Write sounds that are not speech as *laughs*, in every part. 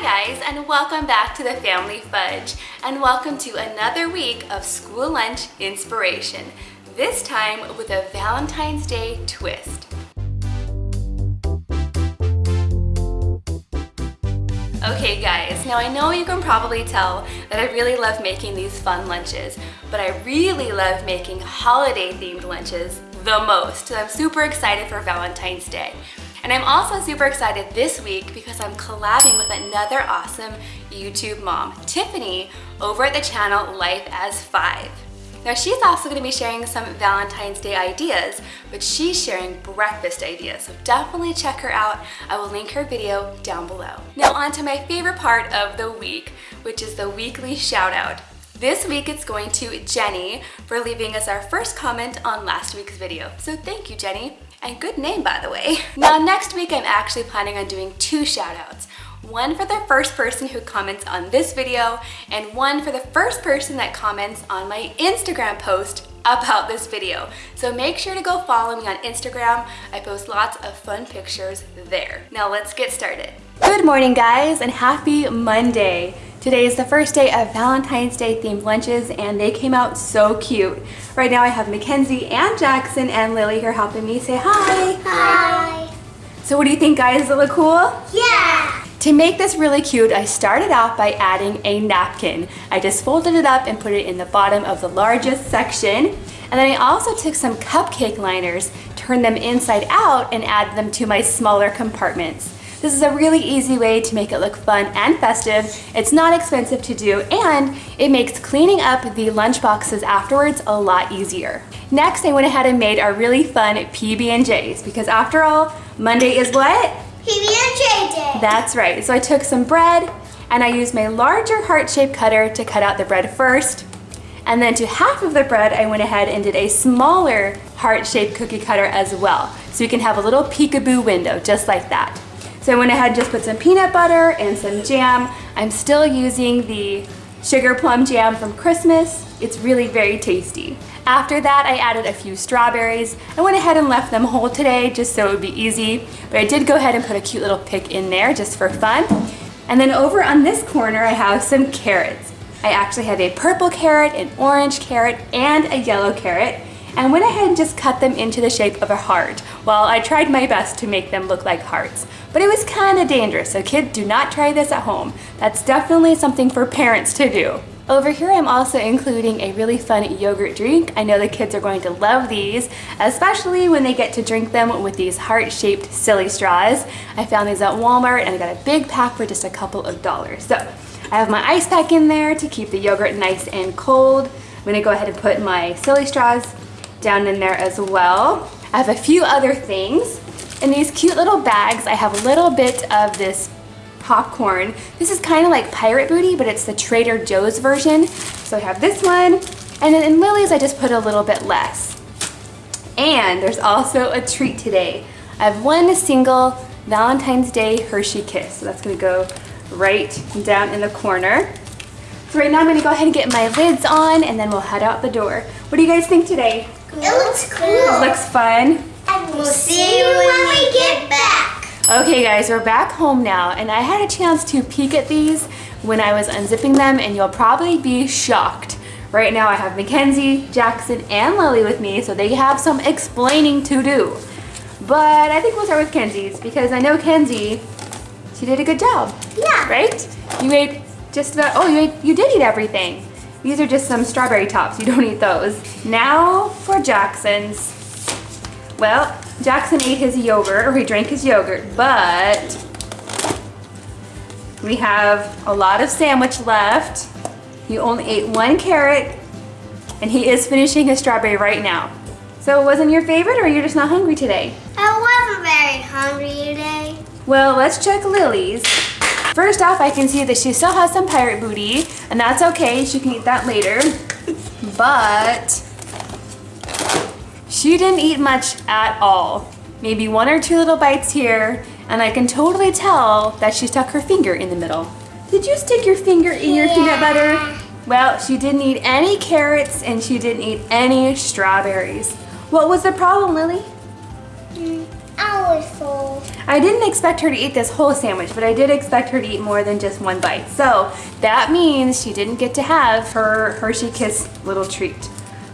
Hi guys and welcome back to the Family Fudge and welcome to another week of school lunch inspiration, this time with a Valentine's Day twist. Okay guys, now I know you can probably tell that I really love making these fun lunches, but I really love making holiday themed lunches the most. So I'm super excited for Valentine's Day. And I'm also super excited this week because I'm collabing with another awesome YouTube mom, Tiffany, over at the channel Life as Five. Now she's also gonna be sharing some Valentine's Day ideas, but she's sharing breakfast ideas, so definitely check her out. I will link her video down below. Now on to my favorite part of the week, which is the weekly shout out. This week it's going to Jenny for leaving us our first comment on last week's video. So thank you, Jenny. And good name, by the way. *laughs* Now, next week, I'm actually planning on doing two shout outs. One for the first person who comments on this video, and one for the first person that comments on my Instagram post about this video. So make sure to go follow me on Instagram. I post lots of fun pictures there. Now let's get started. Good morning guys and happy Monday. Today is the first day of Valentine's Day themed lunches and they came out so cute. Right now I have Mackenzie and Jackson and Lily here helping me say hi. Hi. So what do you think guys? Does it look cool? Yeah. To make this really cute, I started off by adding a napkin. I just folded it up and put it in the bottom of the largest section. And then I also took some cupcake liners, turned them inside out and added them to my smaller compartments. This is a really easy way to make it look fun and festive. It's not expensive to do and it makes cleaning up the lunch boxes afterwards a lot easier. Next, I went ahead and made our really fun PB&Js because after all, Monday is what? PB&J day. That's right. So I took some bread and I used my larger heart-shaped cutter to cut out the bread first. And then to half of the bread, I went ahead and did a smaller heart-shaped cookie cutter as well. So you can have a little peekaboo window just like that. So I went ahead and just put some peanut butter and some jam. I'm still using the sugar plum jam from Christmas. It's really very tasty. After that, I added a few strawberries. I went ahead and left them whole today just so it would be easy, but I did go ahead and put a cute little pick in there just for fun. And then over on this corner, I have some carrots. I actually have a purple carrot, an orange carrot, and a yellow carrot and went ahead and just cut them into the shape of a heart. Well, I tried my best to make them look like hearts, but it was kind of dangerous, so kids do not try this at home. That's definitely something for parents to do. Over here I'm also including a really fun yogurt drink. I know the kids are going to love these, especially when they get to drink them with these heart-shaped silly straws. I found these at Walmart and I got a big pack for just a couple of dollars. So I have my ice pack in there to keep the yogurt nice and cold. I'm gonna go ahead and put my silly straws down in there as well. I have a few other things. In these cute little bags, I have a little bit of this popcorn. This is kind of like Pirate Booty, but it's the Trader Joe's version. So I have this one. And then in Lily's, I just put a little bit less. And there's also a treat today. I have one single Valentine's Day Hershey Kiss. So that's gonna go right down in the corner. So right now I'm gonna go ahead and get my lids on and then we'll head out the door. What do you guys think today? It looks cool. It looks fun. And we'll see you when we get back. Okay guys, we're back home now and I had a chance to peek at these when I was unzipping them and you'll probably be shocked. Right now I have Mackenzie, Jackson, and Lily with me so they have some explaining to do. But I think we'll start with Kenzie's because I know Kenzie, she did a good job. Yeah. Right? You ate just about, oh, you, ate, you did eat everything. These are just some strawberry tops. You don't eat those. Now for Jackson's. Well, Jackson ate his yogurt, or he drank his yogurt, but we have a lot of sandwich left. He only ate one carrot, and he is finishing his strawberry right now. So it wasn't your favorite, or you're just not hungry today? I wasn't very hungry today. Well, let's check Lily's. First off, I can see that she still has some pirate booty, and that's okay, she can eat that later. But she didn't eat much at all. Maybe one or two little bites here, and I can totally tell that she stuck her finger in the middle. Did you stick your finger in your peanut butter? Well, she didn't eat any carrots and she didn't eat any strawberries. What was the problem, Lily? I was full. I didn't expect her to eat this whole sandwich, but I did expect her to eat more than just one bite. So that means she didn't get to have her Hershey Kiss little treat.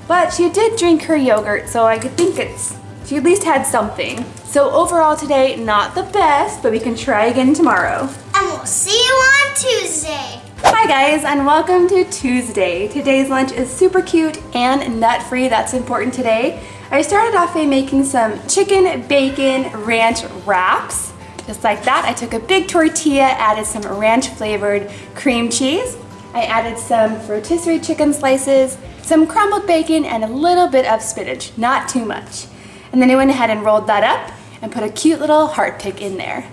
But she did drink her yogurt, so I could think it's, she at least had something. So overall today, not the best, but we can try again tomorrow. And we'll see you on Tuesday. Hi guys and welcome to Tuesday. Today's lunch is super cute and nut-free, that's important today. I started off by making some chicken bacon ranch wraps. Just like that, I took a big tortilla, added some ranch flavored cream cheese. I added some rotisserie chicken slices, some crumbled bacon, and a little bit of spinach, not too much. And then I went ahead and rolled that up and put a cute little heart pick in there.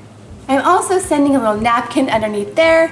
I'm also sending a little napkin underneath there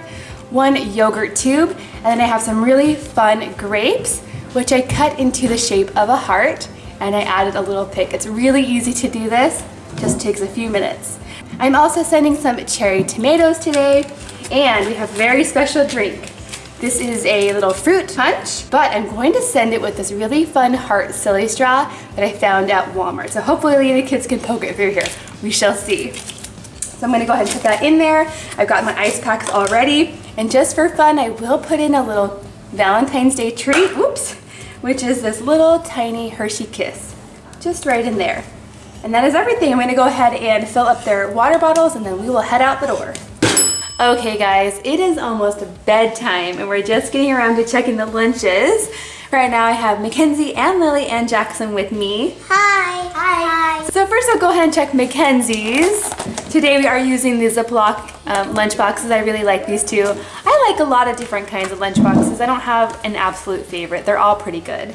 one yogurt tube, and then I have some really fun grapes, which I cut into the shape of a heart, and I added a little pick. It's really easy to do this, just takes a few minutes. I'm also sending some cherry tomatoes today, and we have a very special drink. This is a little fruit punch, but I'm going to send it with this really fun heart silly straw that I found at Walmart. So hopefully the kids can poke it through here. We shall see. So I'm gonna go ahead and put that in there. I've got my ice packs already. And just for fun, I will put in a little Valentine's Day treat, oops, which is this little tiny Hershey Kiss, just right in there. And that is everything. I'm gonna go ahead and fill up their water bottles and then we will head out the door. Okay guys, it is almost bedtime and we're just getting around to checking the lunches. Right now I have Mackenzie and Lily and Jackson with me. Hi. Hi. So first I'll go ahead and check Mackenzie's. Today we are using the Ziploc um, lunch boxes. I really like these two. I like a lot of different kinds of lunchboxes. I don't have an absolute favorite. They're all pretty good.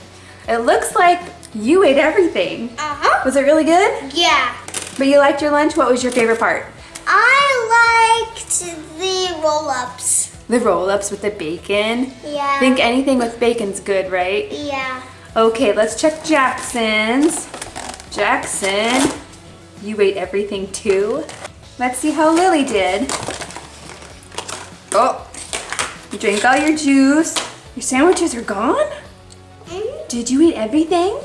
It looks like you ate everything. Uh-huh. Was it really good? Yeah. But you liked your lunch? What was your favorite part? I liked the roll-ups. The roll-ups with the bacon. Yeah. I think anything with bacon's good, right? Yeah. Okay, let's check Jackson's. Jackson, you ate everything too? Let's see how Lily did. Oh, you drank all your juice. Your sandwiches are gone? Mm-hmm. Did you eat everything?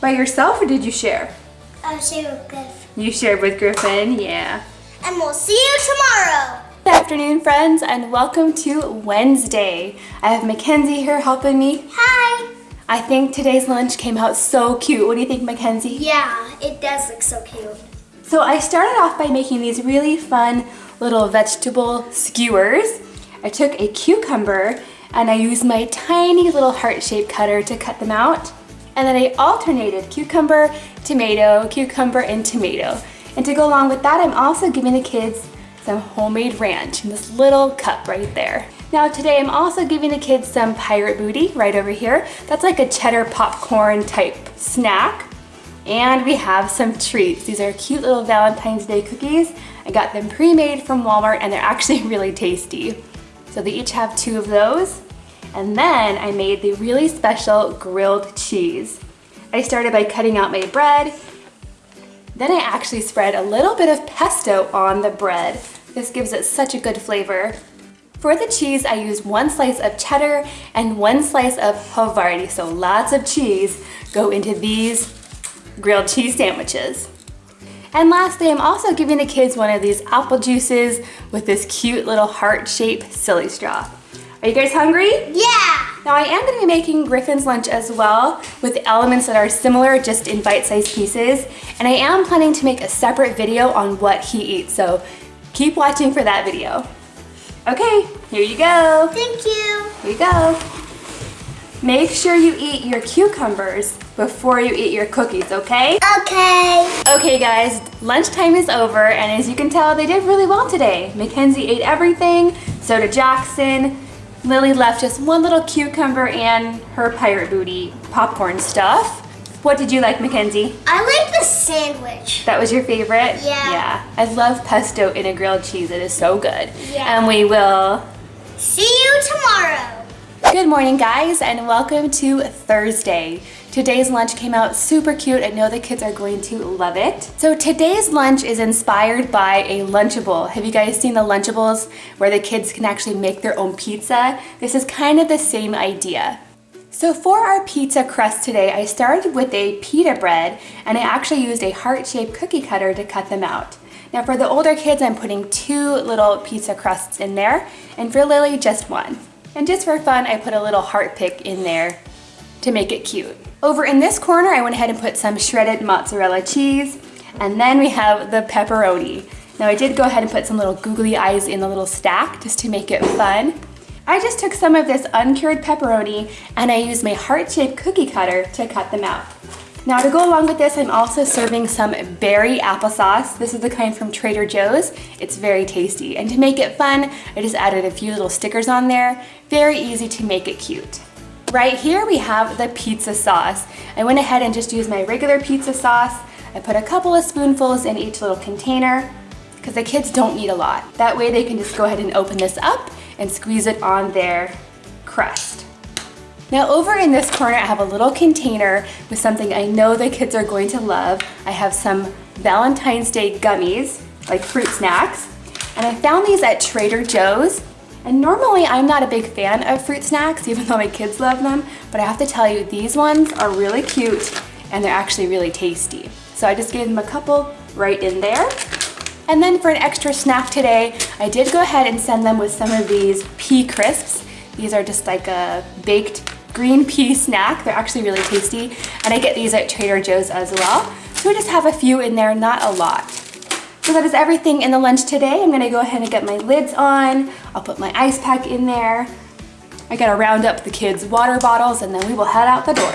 By yourself or did you share? I'll see you good. You shared with Griffin, yeah. And we'll see you tomorrow. Good afternoon, friends, and welcome to Wednesday. I have Mackenzie here helping me. Hi. I think today's lunch came out so cute. What do you think, Mackenzie? Yeah, it does look so cute. So I started off by making these really fun little vegetable skewers. I took a cucumber and I used my tiny little heart-shaped cutter to cut them out. And then I alternated cucumber, tomato, cucumber, and tomato. And to go along with that, I'm also giving the kids some homemade ranch in this little cup right there. Now today I'm also giving the kids some pirate booty right over here. That's like a cheddar popcorn type snack. And we have some treats. These are cute little Valentine's Day cookies. I got them pre-made from Walmart and they're *laughs* actually really tasty. So they each have two of those. And then I made the really special grilled cheese. I started by cutting out my bread. Then I actually spread a little bit of pesto on the bread. This gives it such a good flavor. For the cheese, I used one slice of cheddar and one slice of Havarti, so lots of cheese go into these grilled cheese sandwiches. And lastly, I'm also giving the kids one of these apple juices with this cute little heart-shaped silly straw. Are you guys hungry? Yeah. Now I am gonna be making Griffin's lunch as well with elements that are similar just in bite-sized pieces. And I am planning to make a separate video on what he eats, so keep watching for that video. Okay, here you go. Thank you. Here you go. Make sure you eat your cucumbers before you eat your cookies, okay? Okay. Okay guys, lunchtime is over and as you can tell, they did really well today. Mackenzie ate everything, so did Jackson. Lily left just one little cucumber and her pirate booty popcorn stuff. What did you like, Mackenzie? I like the sandwich. That was your favorite? Yeah. Yeah. I love pesto in a grilled cheese. It is so good. Yeah. And we will See you tomorrow. Good morning guys and welcome to Thursday. Today's lunch came out super cute. I know the kids are going to love it. So today's lunch is inspired by a Lunchable. Have you guys seen the Lunchables where the kids can actually make their own pizza? This is kind of the same idea. So for our pizza crust today, I started with a pita bread and I actually used a heart-shaped cookie cutter to cut them out. Now for the older kids, I'm putting two little pizza crusts in there and for Lily, just one. And just for fun, I put a little heart pick in there to make it cute. Over in this corner, I went ahead and put some shredded mozzarella cheese and then we have the pepperoni. Now I did go ahead and put some little googly eyes in the little stack just to make it fun. I just took some of this uncured pepperoni and I used my heart-shaped cookie cutter to cut them out. Now to go along with this, I'm also serving some berry applesauce. This is the kind from Trader Joe's. It's very tasty. And to make it fun, I just added a few little stickers on there. Very easy to make it cute. Right here we have the pizza sauce. I went ahead and just used my regular pizza sauce. I put a couple of spoonfuls in each little container because the kids don't need a lot. That way they can just go ahead and open this up and squeeze it on their crust. Now over in this corner, I have a little container with something I know the kids are going to love. I have some Valentine's Day gummies, like fruit snacks. And I found these at Trader Joe's. And normally I'm not a big fan of fruit snacks, even though my kids love them. But I have to tell you, these ones are really cute and they're actually really tasty. So I just gave them a couple right in there. And then for an extra snack today, I did go ahead and send them with some of these pea crisps. These are just like a baked green pea snack. They're actually really tasty. And I get these at Trader Joe's as well. So I just have a few in there, not a lot. So that is everything in the lunch today. I'm gonna go ahead and get my lids on. I'll put my ice pack in there. I gotta round up the kids' water bottles and then we will head out the door.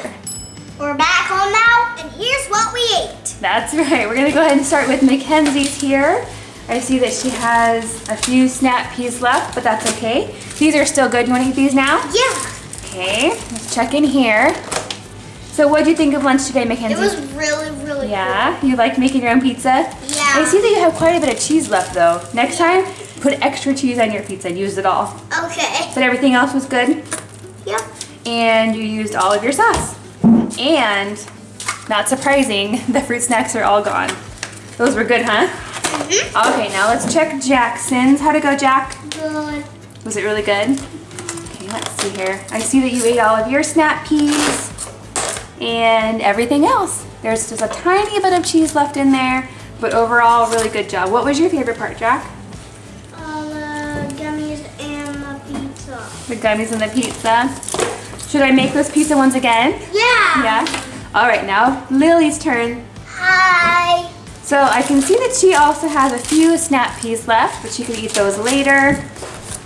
We're back home now, and here's what we ate. That's right. We're gonna go ahead and start with Mackenzie's here. I see that she has a few snap peas left, but that's okay. These are still good. You wanna eat these now? Yeah. Okay, let's check in here. So what do you think of lunch today, Mackenzie? It was really, really good. Yeah, you like making your own pizza? Yeah. I see that you have quite a bit of cheese left though. Next time, put extra cheese on your pizza and use it all. Okay. But everything else was good? Yep. And you used all of your sauce. And, not surprising, *laughs* the fruit snacks are all gone. Those were good, huh? Mm-hmm. Okay, now let's check Jackson's. How'd it go, Jack? Good. Was it really good? Let's see here. I see that you ate all of your snap peas and everything else. There's just a tiny bit of cheese left in there, but overall, really good job. What was your favorite part, Jack? All the gummies and the pizza. The gummies and the pizza. Should I make those pizza ones again? Yeah. Yeah? All right, now Lily's turn. Hi. So I can see that she also has a few snap peas left, but she can eat those later.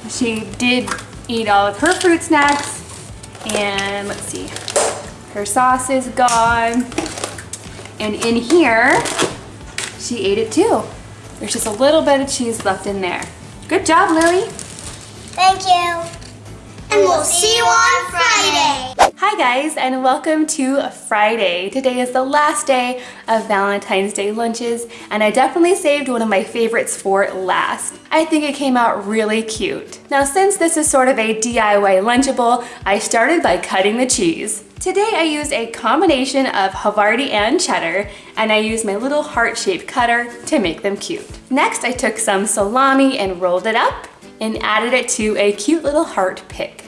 She did eat all of her fruit snacks. And let's see, her sauce is gone. And in here, she ate it too. There's just a little bit of cheese left in there. Good job, Lily. Thank you. And we'll see you on Friday. Hi guys and welcome to Friday. Today is the last day of Valentine's Day lunches and I definitely saved one of my favorites for last. I think it came out really cute. Now since this is sort of a DIY Lunchable, I started by cutting the cheese. Today I used a combination of Havarti and cheddar and I used my little heart-shaped cutter to make them cute. Next I took some salami and rolled it up and added it to a cute little heart pick.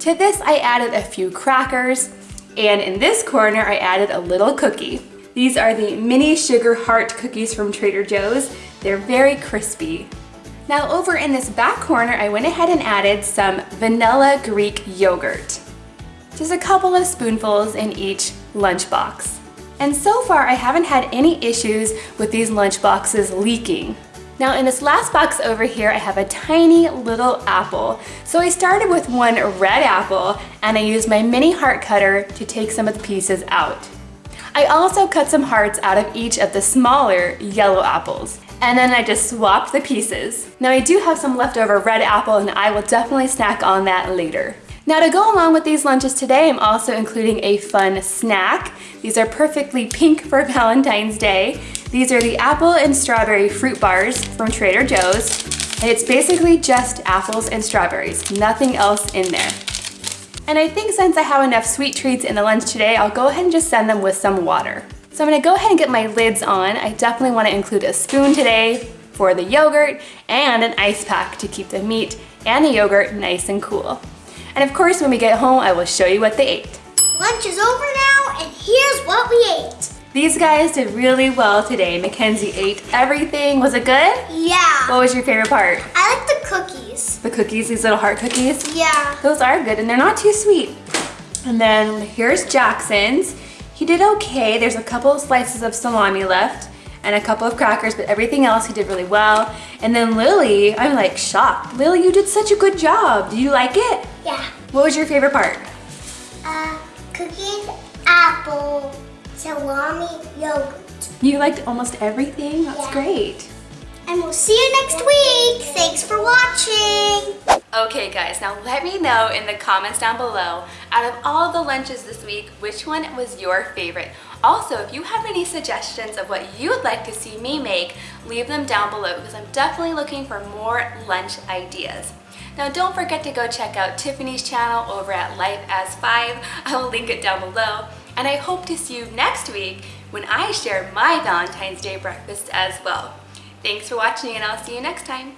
To this, I added a few crackers, and in this corner, I added a little cookie. These are the mini sugar heart cookies from Trader Joe's. They're very crispy. Now over in this back corner, I went ahead and added some vanilla Greek yogurt. Just a couple of spoonfuls in each lunchbox. And so far, I haven't had any issues with these lunchboxes leaking. Now in this last box over here, I have a tiny little apple. So I started with one red apple and I used my mini heart cutter to take some of the pieces out. I also cut some hearts out of each of the smaller yellow apples. And then I just swapped the pieces. Now I do have some leftover red apple and I will definitely snack on that later. Now to go along with these lunches today, I'm also including a fun snack. These are perfectly pink for *laughs* Valentine's Day. These are the apple and strawberry fruit bars from Trader Joe's. And it's basically just apples and strawberries, nothing else in there. And I think since I have enough sweet treats in the lunch today, I'll go ahead and just send them with some water. So I'm gonna go ahead and get my lids on. I definitely wanna include a spoon today for the yogurt and an ice pack to keep the meat and the yogurt nice and cool. And of course, when we get home, I will show you what they ate. Lunch is over now, and here's what we ate. These guys did really well today. Mackenzie ate everything. Was it good? Yeah. What was your favorite part? I like the cookies. The cookies, these little heart cookies? Yeah. Those are good and they're not too sweet. And then here's Jackson's. He did okay. There's a couple of slices of salami left and a couple of crackers, but everything else he did really well. And then Lily, I'm like shocked. Lily, you did such a good job. Do you like it? Yeah. What was your favorite part? Uh, cookies, apple, salami, yogurt. You liked almost everything? That's Yeah. great. And we'll see you next week. Thanks for watching. Okay guys, now let me know in the comments down below, out of all the lunches this week, which one was your favorite? Also, if you have any suggestions of what you would like to see me make, leave them down below because I'm definitely looking for more lunch ideas. Now don't forget to go check out Tiffany's channel over at Life as 5. I will link it down below. And I hope to see you next week when I share my Valentine's Day breakfast as well. Thanks for watching and I'll see you next time.